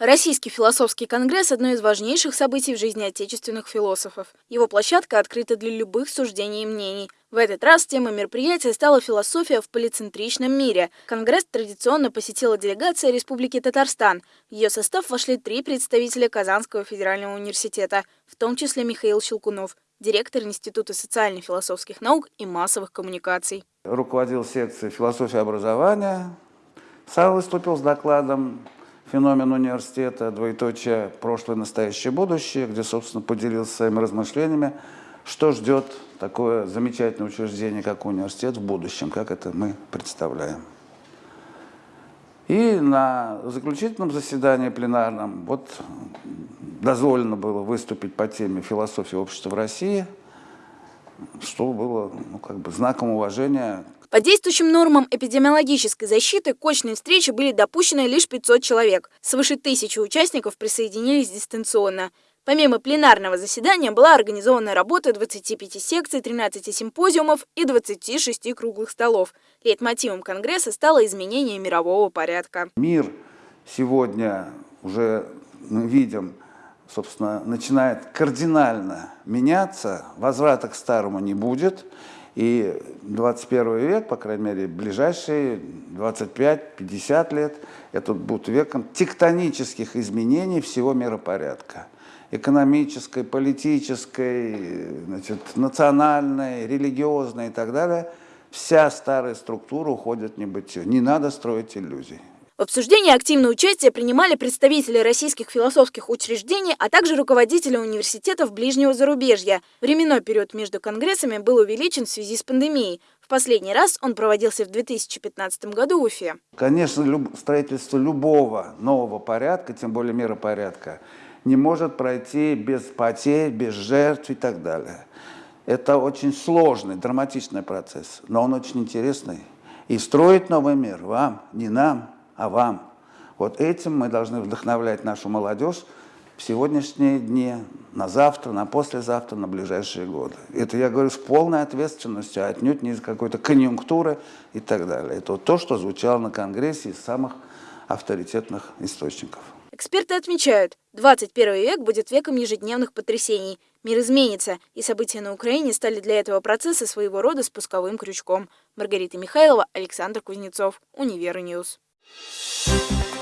Российский философский конгресс – одно из важнейших событий в жизни отечественных философов. Его площадка открыта для любых суждений и мнений. В этот раз темой мероприятия стала философия в полицентричном мире. Конгресс традиционно посетила делегация Республики Татарстан. В ее состав вошли три представителя Казанского федерального университета, в том числе Михаил Щелкунов, директор Института социально-философских наук и массовых коммуникаций. Руководил секцией философии образования. Сам выступил с докладом феномен университета, двоеточие прошлое, настоящее, будущее, где, собственно, поделился своими размышлениями, что ждет такое замечательное учреждение, как университет в будущем, как это мы представляем. И на заключительном заседании пленарном вот дозволено было выступить по теме философии общества в России, что было ну, как бы знаком уважения по действующим нормам эпидемиологической защиты к очной встрече были допущены лишь 500 человек. Свыше тысячи участников присоединились дистанционно. Помимо пленарного заседания была организована работа 25 секций, 13 симпозиумов и 26 круглых столов. Лейтмотивом Конгресса стало изменение мирового порядка. Мир сегодня уже мы видим, собственно, начинает кардинально меняться, возврата к старому не будет. И 21 век, по крайней мере, ближайшие 25-50 лет, это будет веком тектонических изменений всего миропорядка. Экономической, политической, значит, национальной, религиозной и так далее. Вся старая структура уходит в небытие. Не надо строить иллюзий. В обсуждении активное участие принимали представители российских философских учреждений, а также руководители университетов ближнего зарубежья. Временной период между конгрессами был увеличен в связи с пандемией. В последний раз он проводился в 2015 году в Уфе. Конечно, строительство любого нового порядка, тем более миропорядка, не может пройти без потерь, без жертв и так далее. Это очень сложный, драматичный процесс, но он очень интересный. И строить новый мир вам, не нам, а вам. Вот этим мы должны вдохновлять нашу молодежь в сегодняшние дни, на завтра, на послезавтра, на ближайшие годы. Это я говорю с полной ответственностью, а отнюдь не из какой-то конъюнктуры и так далее. Это вот то, что звучало на Конгрессе из самых авторитетных источников. Эксперты отмечают, 21 век будет веком ежедневных потрясений. Мир изменится, и события на Украине стали для этого процесса своего рода спусковым крючком. Маргарита Михайлова, Александр Кузнецов, Универньюз. Thank you.